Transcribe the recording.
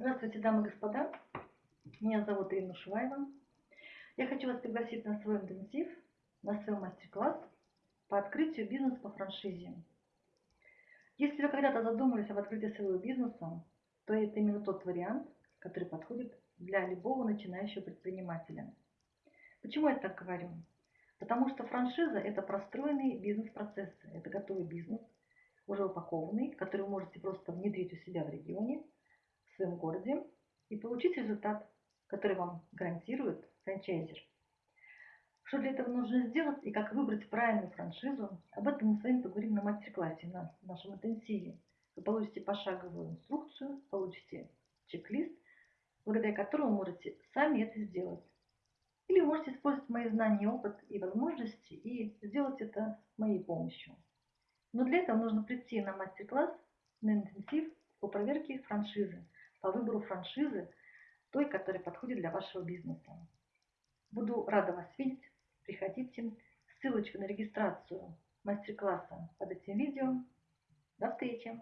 Здравствуйте, дамы и господа. Меня зовут Ирина Шуваева. Я хочу вас пригласить на свой интенсив, на свой мастер-класс по открытию бизнеса по франшизе. Если вы когда-то задумывались об открытии своего бизнеса, то это именно тот вариант, который подходит для любого начинающего предпринимателя. Почему я так говорю? Потому что франшиза – это простроенные бизнес-процессы, это готовый бизнес, уже упакованный, который вы можете просто внедрить у себя в регионе – своем городе и получить результат, который вам гарантирует франчайзер. Что для этого нужно сделать и как выбрать правильную франшизу, об этом мы с вами поговорим на мастер-классе, на нашем интенсиве. Вы получите пошаговую инструкцию, получите чек-лист, благодаря которому можете сами это сделать. Или вы можете использовать мои знания, опыт и возможности и сделать это с моей помощью. Но для этого нужно прийти на мастер-класс, на интенсив по проверке франшизы по выбору франшизы, той, которая подходит для вашего бизнеса. Буду рада вас видеть. Приходите. Ссылочка на регистрацию мастер-класса под этим видео. До встречи!